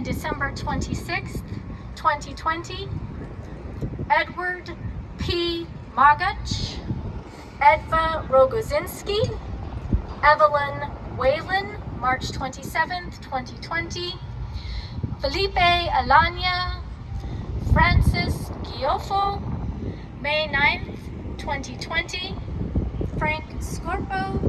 and December 26th, 2020. Edward P. Magach, Edva Rogozinski, Evelyn Whalen, March 27th, 2020. Felipe Alanya, Francis Giofo, May 9th, 2020. Frank Scorpo,